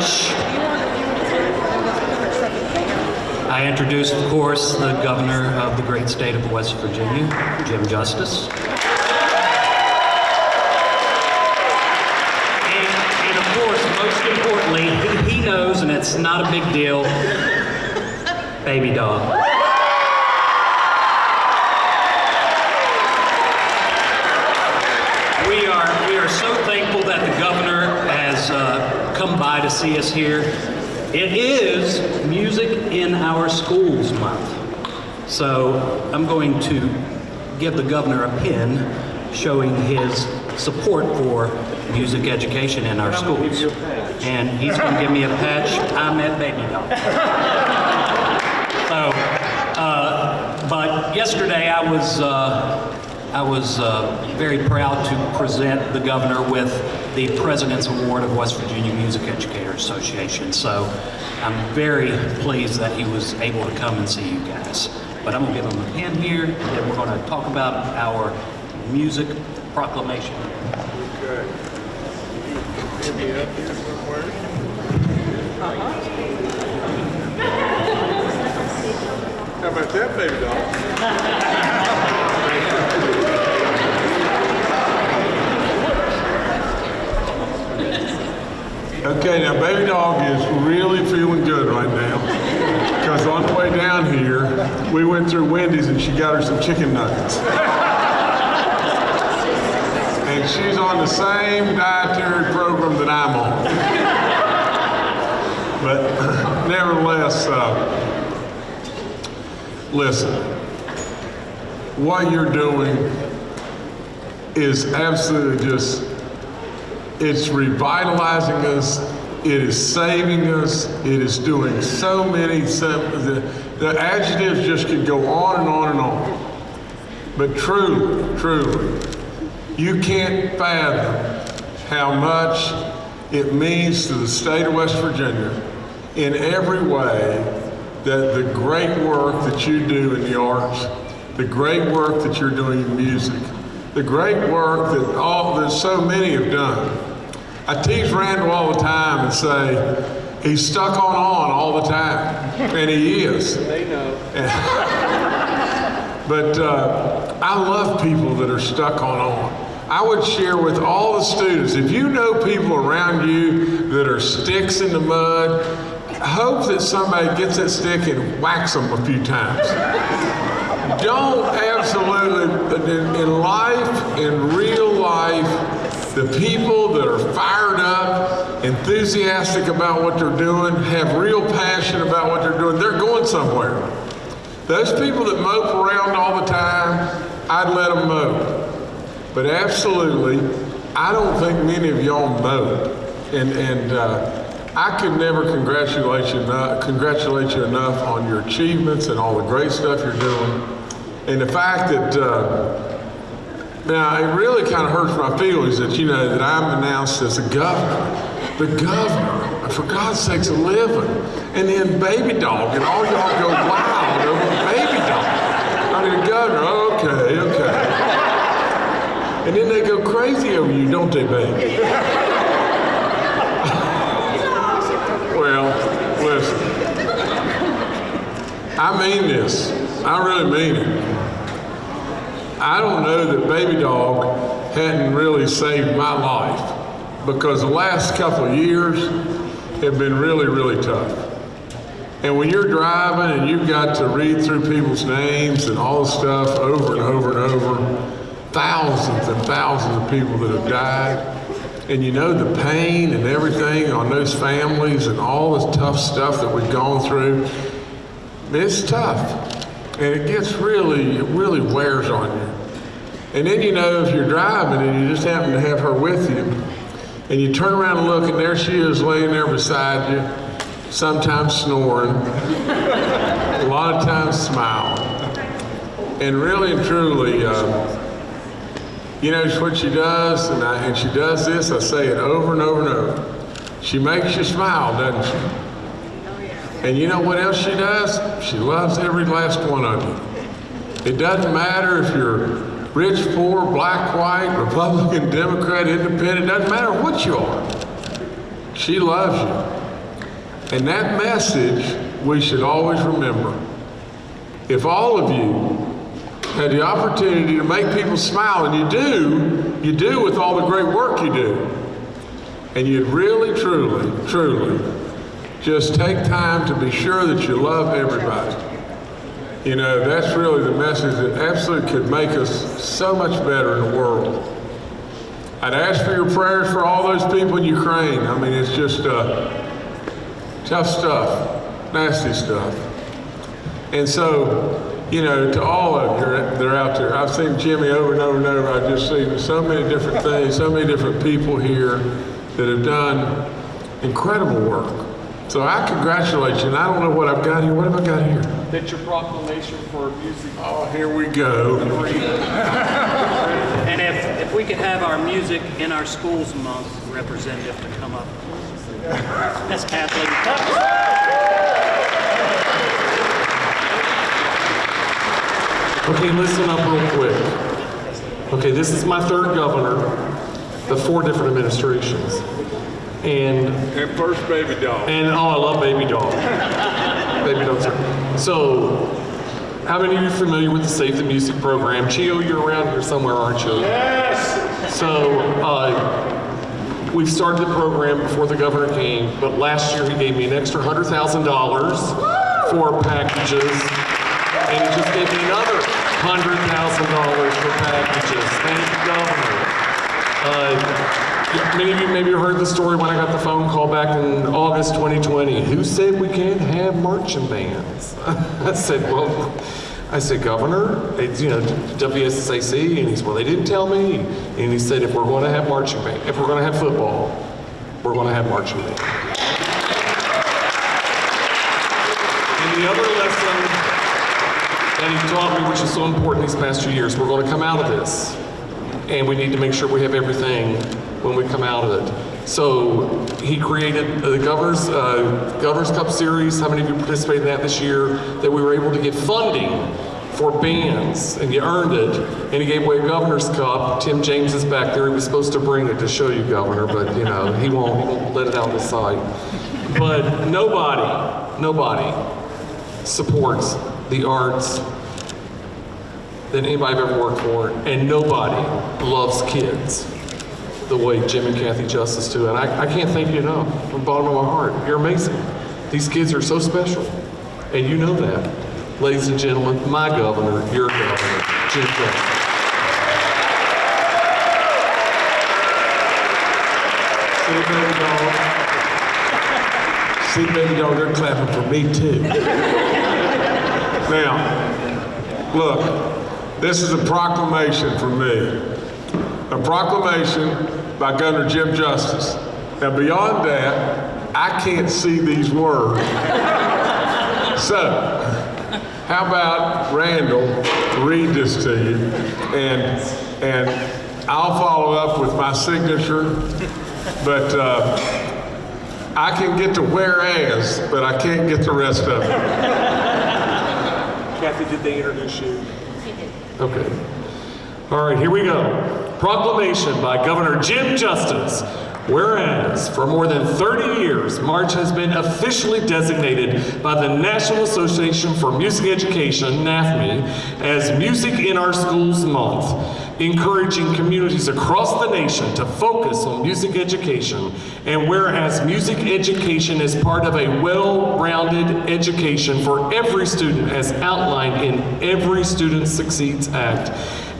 such, I introduce, of course, the governor of the great state of West Virginia, Jim Justice. And, and of course, most importantly, he, he knows, and it's not a big deal, baby dog. We are, we are so thankful that the governor has uh, come by to see us here. It is Music in Our Schools Month. So I'm going to give the governor a pin showing his support for music education in our schools. And he's going to give me a patch. I'm at baby dog. So, uh, but yesterday I was, uh, I was uh, very proud to present the governor with the President's Award of West Virginia Music Educator Association. So I'm very pleased that he was able to come and see you guys. But I'm gonna give him a pen here, and then we're gonna talk about our music proclamation. Okay. Give me up here somewhere. How about that, baby doll? Okay, now baby dog is really feeling good right now. Because on the way down here, we went through Wendy's and she got her some chicken nuggets. And she's on the same dietary program that I'm on. But nevertheless, uh, listen, what you're doing is absolutely just, it's revitalizing us, it is saving us, it is doing so many, so, the, the adjectives just could go on and on and on. But truly, truly, you can't fathom how much it means to the state of West Virginia in every way that the great work that you do in the arts, the great work that you're doing in music, the great work that all that so many have done. I tease Randall all the time and say he's stuck on on all the time, and he is. They know. But uh, I love people that are stuck on on. I would share with all the students, if you know people around you that are sticks in the mud, hope that somebody gets that stick and whacks them a few times. Don't absolutely, in, life, in real life, the people that are fired up, enthusiastic about what they're doing, have real passion about what they're doing, they're going somewhere. Those people that mope around all the time, I'd let them mope. But absolutely, I don't think many of y'all mope. And, and uh, I could never congratulate you, enough, congratulate you enough on your achievements and all the great stuff you're doing. And the fact that, uh, now it really kind of hurts my feelings that, you know, that I'm announced as the governor. The governor, for God's sakes, a living. And then baby dog, and all y'all go wild over baby dog. I mean, governor, okay, okay. And then they go crazy over you, don't they, baby? well, listen. I mean this. I really mean it. I don't know that Baby Dog hadn't really saved my life because the last couple of years have been really, really tough. And when you're driving and you've got to read through people's names and all the stuff over and over and over, thousands and thousands of people that have died, and you know the pain and everything on those families and all the tough stuff that we've gone through, it's tough. And it gets really, it really wears on you. And then you know if you're driving and you just happen to have her with you, and you turn around and look, and there she is laying there beside you, sometimes snoring, a lot of times smiling. And really and truly, uh, you know what she does, and, I, and she does this, I say it over and over and over. She makes you smile, doesn't she? And you know what else she does? She loves every last one of you. It doesn't matter if you're rich, poor, black, white, Republican, Democrat, independent, doesn't matter what you are. She loves you. And that message we should always remember. If all of you had the opportunity to make people smile, and you do, you do with all the great work you do, and you'd really, truly, truly just take time to be sure that you love everybody. You know, that's really the message that absolutely could make us so much better in the world. I'd ask for your prayers for all those people in Ukraine. I mean, it's just uh, tough stuff, nasty stuff. And so, you know, to all of you that are out there, I've seen Jimmy over and over and over. I've just seen so many different things, so many different people here that have done incredible work. So I congratulate you, and I don't know what I've got here. What have I got here? That's your proclamation for music. Oh, here we go. And if, if we could have our Music in Our Schools Month representative to come up. That's Kathleen Tubbs. Okay, listen up real quick. Okay, this is my third governor the four different administrations. And And first baby dog. And oh, I love Baby Dog. Baby Dog's are. So, how many of you are familiar with the Save the Music program? Chio, you're around here somewhere, aren't you? Yes. So, uh, we've started the program before the governor came, but last year he gave me an extra hundred thousand dollars for packages, and he just gave me another hundred thousand dollars for packages. Thank you, governor. Uh, Many of you maybe heard the story when I got the phone call back in August 2020. Who said we can't have marching bands? I said, well, I said, Governor, it's, you know, WSSAC, and he said, well, they didn't tell me. And he said, if we're going to have marching band, if we're going to have football, we're going to have marching band. And the other lesson that he taught me, which is so important these past few years, we're going to come out of this and we need to make sure we have everything when we come out of it. So he created the Governor's, uh, Governor's Cup Series. How many of you participated in that this year? That we were able to get funding for bands, and you earned it. And he gave away a Governor's Cup. Tim James is back there. He was supposed to bring it to show you, Governor, but you know he won't. He won't let it out of his sight. But nobody, nobody supports the arts than anybody I've ever worked for, and nobody loves kids the way Jim and Kathy Justice do. And I, I can't thank you enough from the bottom of my heart. You're amazing. These kids are so special, and you know that. Ladies and gentlemen, my governor, your governor, Jim Justice. See, baby dog. See, baby dog, they're clapping for me too. now, look, this is a proclamation from me. A proclamation by Governor Jim Justice. Now, beyond that, I can't see these words. So, how about Randall read this to you, and and I'll follow up with my signature, but uh, I can get to whereas, but I can't get the rest of it. Kathy, did they introduce you? Okay. All right, here we go. Proclamation by Governor Jim Justice. Whereas, for more than 30 years, March has been officially designated by the National Association for Music Education, NAFME, as Music in Our Schools Month, encouraging communities across the nation to focus on music education. And whereas music education is part of a well-rounded education for every student as outlined in every Student Succeeds Act.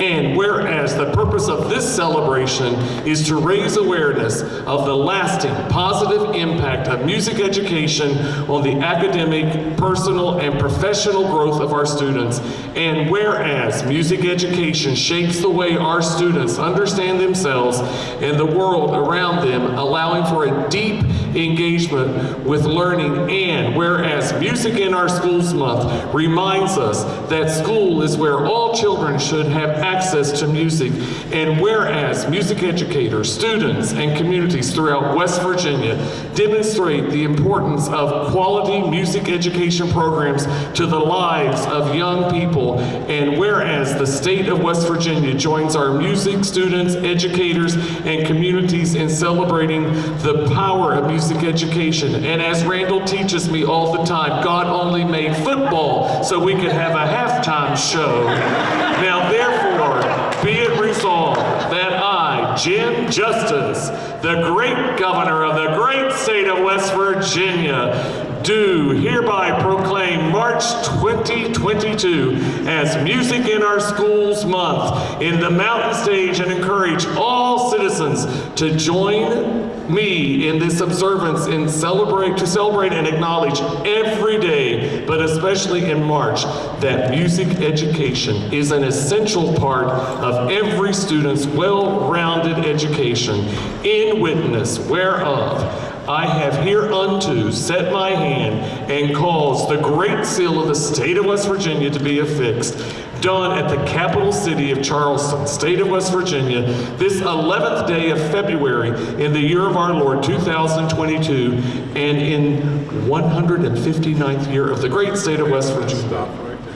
And whereas the purpose of this celebration is to raise awareness of the lasting positive impact of music education on the academic, personal, and professional growth of our students. And whereas music education shapes the way our students understand themselves and the world around them, allowing for a deep engagement with learning. And whereas Music in Our Schools Month reminds us that school is where all children should have access to music. And whereas music educators, students, and communities throughout West Virginia demonstrate the importance of quality music education programs to the lives of young people. And whereas the state of West Virginia joins our music students, educators, and communities in celebrating the power of music music education. And as Randall teaches me all the time, God only made football so we could have a halftime show. Now, therefore, be it resolved that I, Jim Justice, the great governor of the great state of West Virginia, do hereby proclaim March 2022 as Music in Our Schools Month in the Mountain State and encourage all citizens to join me in this observance and celebrate to celebrate and acknowledge every day, but especially in March, that music education is an essential part of every student's well-rounded education, in witness whereof I have hereunto set my hand and caused the great seal of the state of West Virginia to be affixed, done at the capital city of Charleston, state of West Virginia, this 11th day of February in the year of our Lord 2022, and in 159th year of the great state of West Virginia.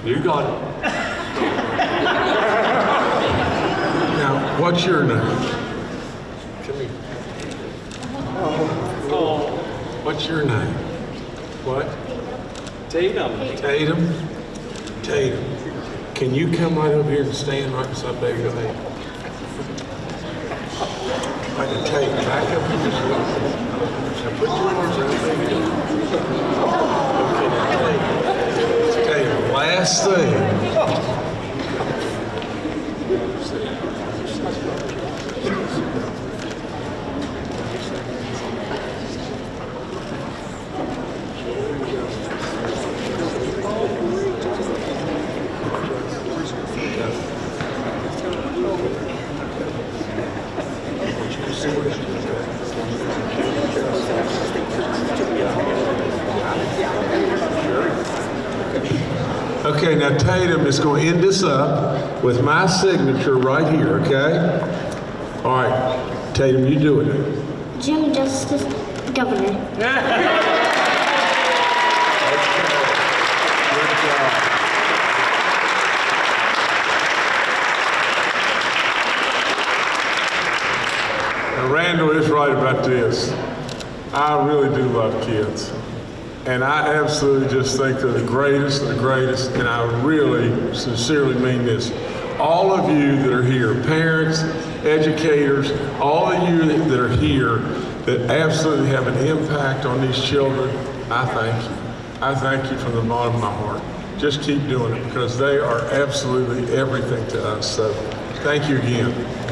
You got it. Now, what's your name? Come here. What's your name? What? Tatum. Tatum? Tatum. Can you come right over here and stand right beside Baby Tatum? Right, and Tatum, back up here just put your arms around Tatum. Okay, last thing. Okay, now Tatum is going to end this up with my signature right here, okay? All right, Tatum, you do it. Jim Justice, Governor. Randall is right about this. I really do love kids. And I absolutely just think they're the greatest the greatest, and I really sincerely mean this. All of you that are here, parents, educators, all of you that are here that absolutely have an impact on these children, I thank you. I thank you from the bottom of my heart. Just keep doing it because they are absolutely everything to us. So thank you again.